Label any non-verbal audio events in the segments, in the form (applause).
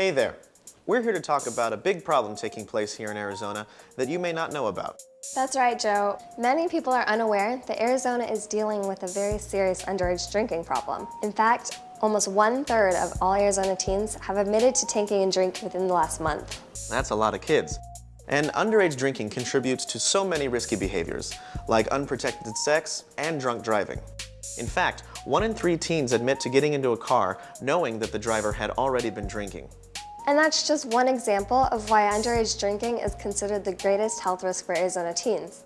Hey there. We're here to talk about a big problem taking place here in Arizona that you may not know about. That's right, Joe. Many people are unaware that Arizona is dealing with a very serious underage drinking problem. In fact, almost one third of all Arizona teens have admitted to taking a drink within the last month. That's a lot of kids. And underage drinking contributes to so many risky behaviors, like unprotected sex and drunk driving. In fact, one in three teens admit to getting into a car knowing that the driver had already been drinking. And that's just one example of why underage drinking is considered the greatest health risk for Arizona teens.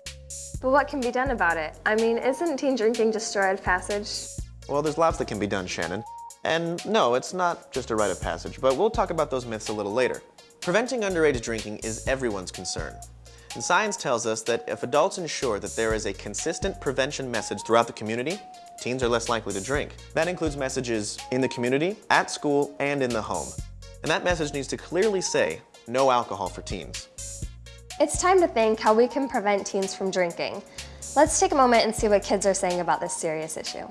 But what can be done about it? I mean, isn't teen drinking just a rite of passage? Well, there's lots that can be done, Shannon. And no, it's not just a rite of passage, but we'll talk about those myths a little later. Preventing underage drinking is everyone's concern. And science tells us that if adults ensure that there is a consistent prevention message throughout the community, teens are less likely to drink. That includes messages in the community, at school, and in the home. And that message needs to clearly say, no alcohol for teens. It's time to think how we can prevent teens from drinking. Let's take a moment and see what kids are saying about this serious issue.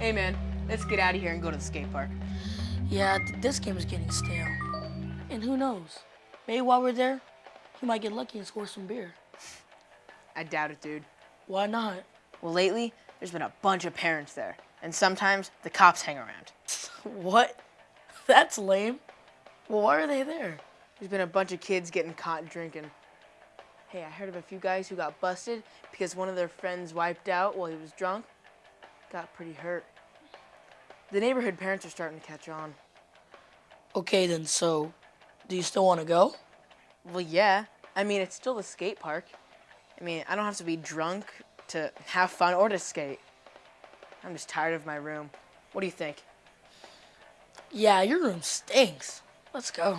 Hey man, let's get out of here and go to the skate park. Yeah, th- this game is getting stale. And who knows? Maybe while we're there, we might get lucky and score some beer. I doubt it, dude. Why not? Well, lately, there's been a bunch of parents there, and sometimes the cops hang around. (laughs) What? That's lame. Well, why are they there? There's been a bunch of kids getting caught drinking. Hey, I heard of a few guys who got busted because one of their friends wiped out while he was drunk. Got pretty hurt. The neighborhood parents are starting to catch on. Okay, then, so do you still want to go? Well, yeah. I mean, it's still the skate park. I mean, I don't have to be drunk to have fun or to skate. I'm just tired of my room. What do you think? Yeah, your room stinks. Let's go.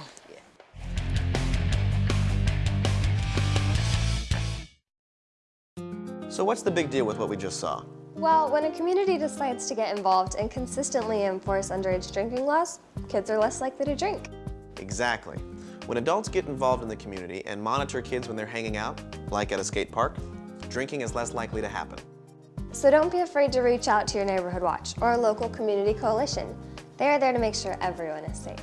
So what's the big deal with what we just saw? Well, when a community decides to get involved and consistently enforce underage drinking laws, kids are less likely to drink. Exactly. When adults get involved in the community and monitor kids when they're hanging out, like at a skate park, drinking is less likely to happen. So don't be afraid to reach out to your neighborhood watch or a local community coalition. They are there to make sure everyone is safe.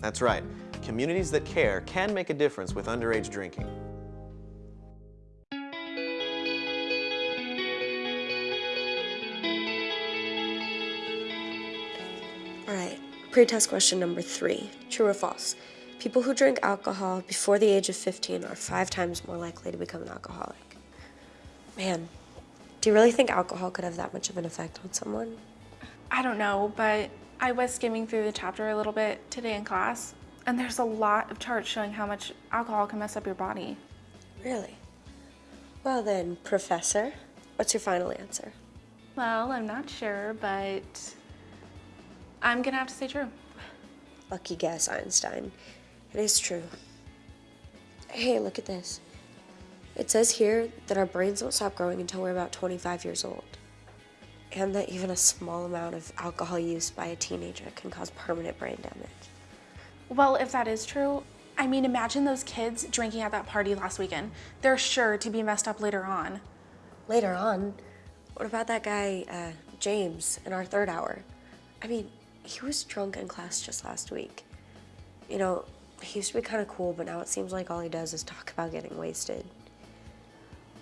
That's right. Communities that care can make a difference with underage drinking. All right, pretest question number three true or false? People who drink alcohol before the age of 15 are five times more likely to become an alcoholic. Man, do you really think alcohol could have that much of an effect on someone? I don't know, but I was skimming through the chapter a little bit today in class, and there's a lot of charts showing how much alcohol can mess up your body. Really? Well, then, Professor, what's your final answer? Well, I'm not sure, but I'm gonna have to say true. Lucky guess, Einstein. It is true. Hey, look at this. It says here that our brains don't stop growing until we're about 25 years old. And that even a small amount of alcohol use by a teenager can cause permanent brain damage. Well, if that is true, I mean, imagine those kids drinking at that party last weekend. They're sure to be messed up later on. Later on, what about that guy, uh, James, in our third hour? I mean, he was drunk in class just last week. You know, he used to be kind of cool, but now it seems like all he does is talk about getting wasted.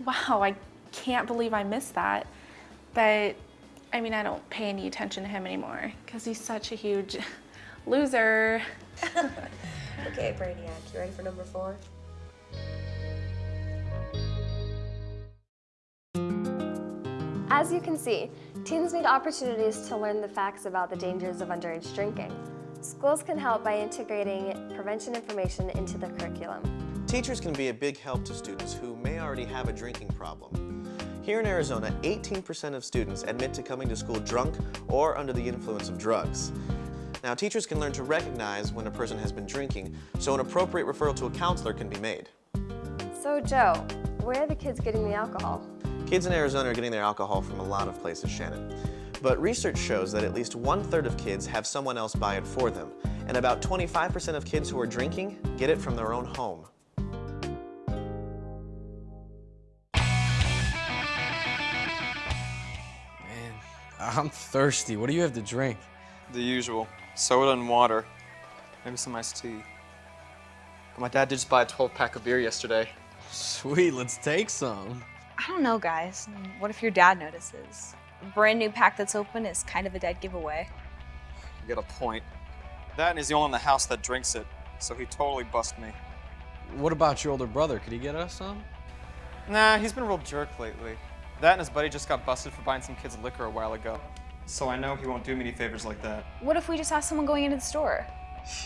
Wow, I can't believe I missed that. But I mean, I don't pay any attention to him anymore because he's such a huge (laughs) loser. (laughs) Okay, Brainiac, you ready for number four? As you can see, teens need opportunities to learn the facts about the dangers of underage drinking. Schools can help by integrating prevention information into the curriculum. Teachers can be a big help to students who may already have a drinking problem. Here in Arizona, 18% of students admit to coming to school drunk or under the influence of drugs. Now, teachers can learn to recognize when a person has been drinking, so an appropriate referral to a counselor can be made. So Joe, where are the kids getting the alcohol? Kids in Arizona are getting their alcohol from a lot of places, Shannon. But research shows that at least one-third of kids have someone else buy it for them, and about 25% of kids who are drinking get it from their own home. Man, I'm thirsty. What do you have to drink? The usual. Soda and water. Maybe some iced tea. But my dad did just buy a 12 pack of beer yesterday. Sweet, let's take some. I don't know, guys. What if your dad notices? A brand new pack that's open is kind of a dead giveaway. You get a point. That and he's the only one in the house that drinks it, so he totally bust me. What about your older brother? Could he get us some? Nah, he's been a real jerk lately. That and his buddy just got busted for buying some kids liquor a while ago. So I know he won't do me any favors like that. What if we just ask someone going into the store? (laughs)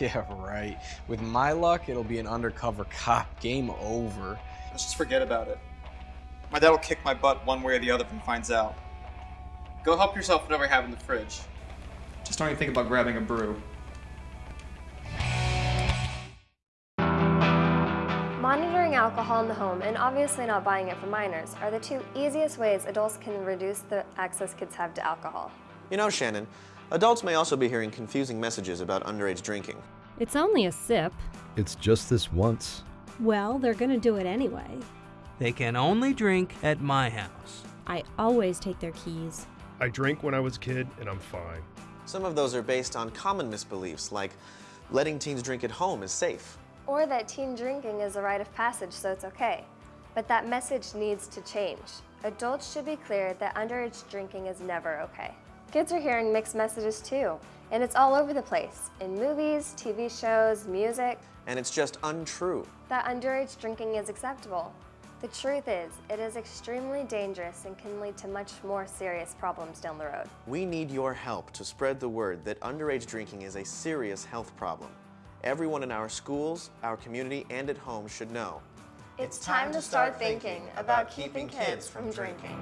Yeah, right. With my luck, it'll be an undercover cop. Game over. Let's just forget about it. My dad will kick my butt one way or the other if he finds out. Go help yourself whatever you have in the fridge. Just don't even think about grabbing a brew. Monitoring alcohol in the home and obviously not buying it for minors are the two easiest ways adults can reduce the access kids have to alcohol. You know, Shannon, adults may also be hearing confusing messages about underage drinking. It's only a sip. It's just this once. Well, they're gonna do it anyway. They can only drink at my house. I always take their keys. I drank when I was a kid and I'm fine. Some of those are based on common misbeliefs, like letting teens drink at home is safe. Or that teen drinking is a rite of passage, so it's okay. But that message needs to change. Adults should be clear that underage drinking is never okay. Kids are hearing mixed messages too, and it's all over the place in movies, TV shows, music And it's just untrue. that underage drinking is acceptable. The truth is, it is extremely dangerous and can lead to much more serious problems down the road. We need your help to spread the word that underage drinking is a serious health problem. Everyone in our schools, our community, and at home should know. It's time to start thinking about keeping kids from drinking.